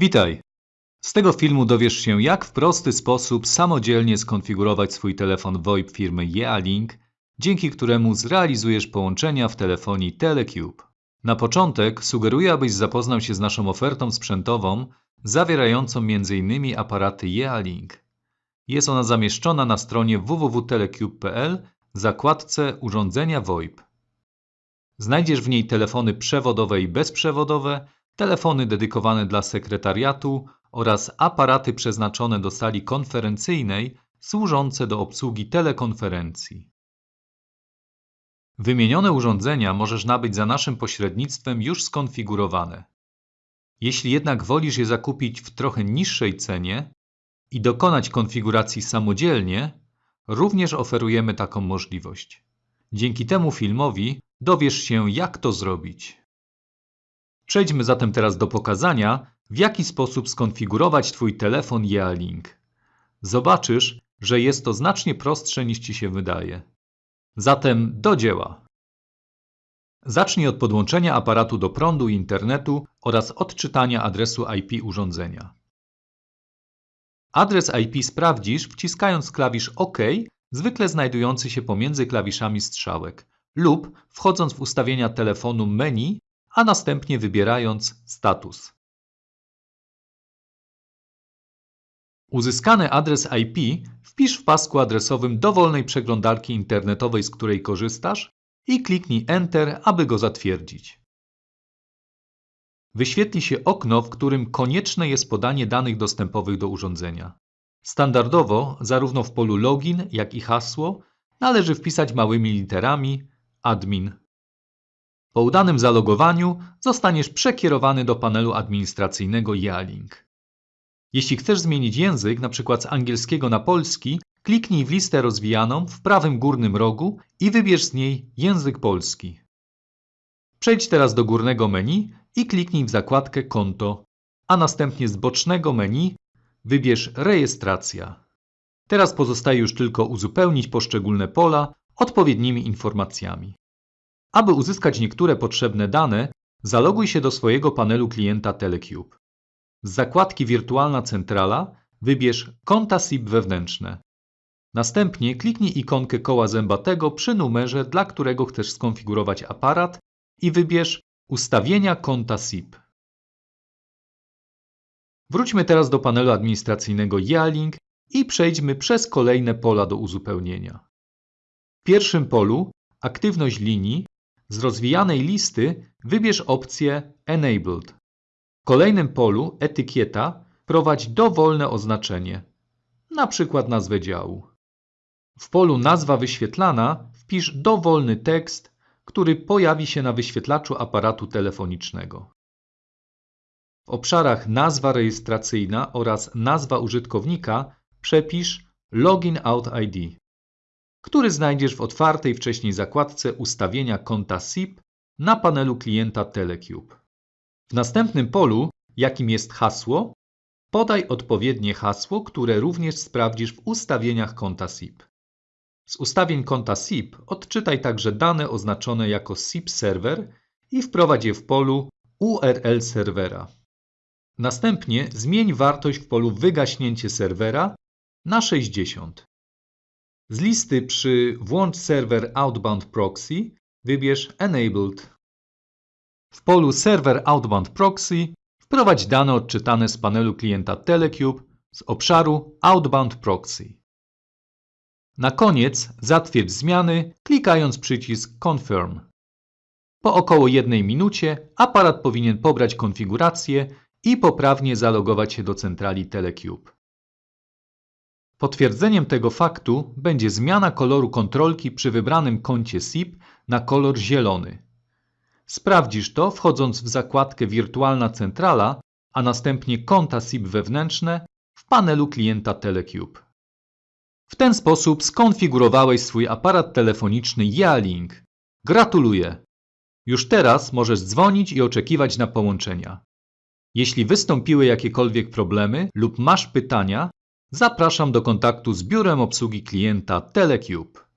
Witaj! Z tego filmu dowiesz się, jak w prosty sposób samodzielnie skonfigurować swój telefon VoIP firmy Yealink, dzięki któremu zrealizujesz połączenia w telefonii Telecube. Na początek sugeruję, abyś zapoznał się z naszą ofertą sprzętową, zawierającą m.in. aparaty Yealink. Jest ona zamieszczona na stronie www.telecube.pl w zakładce Urządzenia VoIP. Znajdziesz w niej telefony przewodowe i bezprzewodowe, telefony dedykowane dla sekretariatu oraz aparaty przeznaczone do sali konferencyjnej służące do obsługi telekonferencji. Wymienione urządzenia możesz nabyć za naszym pośrednictwem już skonfigurowane. Jeśli jednak wolisz je zakupić w trochę niższej cenie i dokonać konfiguracji samodzielnie, również oferujemy taką możliwość. Dzięki temu filmowi dowiesz się, jak to zrobić. Przejdźmy zatem teraz do pokazania, w jaki sposób skonfigurować Twój telefon Yealink. Zobaczysz, że jest to znacznie prostsze niż Ci się wydaje. Zatem do dzieła. Zacznij od podłączenia aparatu do prądu i internetu oraz odczytania adresu IP urządzenia. Adres IP sprawdzisz wciskając klawisz OK, zwykle znajdujący się pomiędzy klawiszami strzałek, lub wchodząc w ustawienia telefonu menu, a następnie wybierając status. Uzyskany adres IP wpisz w pasku adresowym dowolnej przeglądarki internetowej, z której korzystasz i kliknij Enter, aby go zatwierdzić. Wyświetli się okno, w którym konieczne jest podanie danych dostępowych do urządzenia. Standardowo, zarówno w polu login, jak i hasło, należy wpisać małymi literami admin. Po udanym zalogowaniu zostaniesz przekierowany do panelu administracyjnego Yealink. Jeśli chcesz zmienić język, np. z angielskiego na polski, kliknij w listę rozwijaną w prawym górnym rogu i wybierz z niej język polski. Przejdź teraz do górnego menu i kliknij w zakładkę Konto, a następnie z bocznego menu wybierz Rejestracja. Teraz pozostaje już tylko uzupełnić poszczególne pola odpowiednimi informacjami. Aby uzyskać niektóre potrzebne dane, zaloguj się do swojego panelu klienta Telecube. Z zakładki Wirtualna centrala wybierz Konta SIP wewnętrzne. Następnie kliknij ikonkę koła zębatego przy numerze, dla którego chcesz skonfigurować aparat i wybierz Ustawienia konta SIP. Wróćmy teraz do panelu administracyjnego Yealink i przejdźmy przez kolejne pola do uzupełnienia. W pierwszym polu Aktywność linii z rozwijanej listy wybierz opcję Enabled. W kolejnym polu Etykieta prowadź dowolne oznaczenie, na przykład nazwę działu. W polu Nazwa wyświetlana wpisz dowolny tekst, który pojawi się na wyświetlaczu aparatu telefonicznego. W obszarach Nazwa rejestracyjna oraz Nazwa użytkownika przepisz Login Out ID który znajdziesz w otwartej wcześniej zakładce Ustawienia konta SIP na panelu klienta Telecube. W następnym polu, jakim jest hasło, podaj odpowiednie hasło, które również sprawdzisz w ustawieniach konta SIP. Z ustawień konta SIP odczytaj także dane oznaczone jako SIP server i wprowadź je w polu URL serwera. Następnie zmień wartość w polu wygaśnięcie serwera na 60. Z listy przy Włącz serwer Outbound Proxy wybierz Enabled. W polu Server Outbound Proxy wprowadź dane odczytane z panelu klienta Telecube z obszaru Outbound Proxy. Na koniec zatwierdź zmiany klikając przycisk Confirm. Po około jednej minucie aparat powinien pobrać konfigurację i poprawnie zalogować się do centrali Telecube. Potwierdzeniem tego faktu będzie zmiana koloru kontrolki przy wybranym koncie SIP na kolor zielony. Sprawdzisz to wchodząc w zakładkę Wirtualna centrala, a następnie konta SIP wewnętrzne w panelu klienta Telecube. W ten sposób skonfigurowałeś swój aparat telefoniczny Yealink. Gratuluję! Już teraz możesz dzwonić i oczekiwać na połączenia. Jeśli wystąpiły jakiekolwiek problemy lub masz pytania, Zapraszam do kontaktu z biurem obsługi klienta Telecube.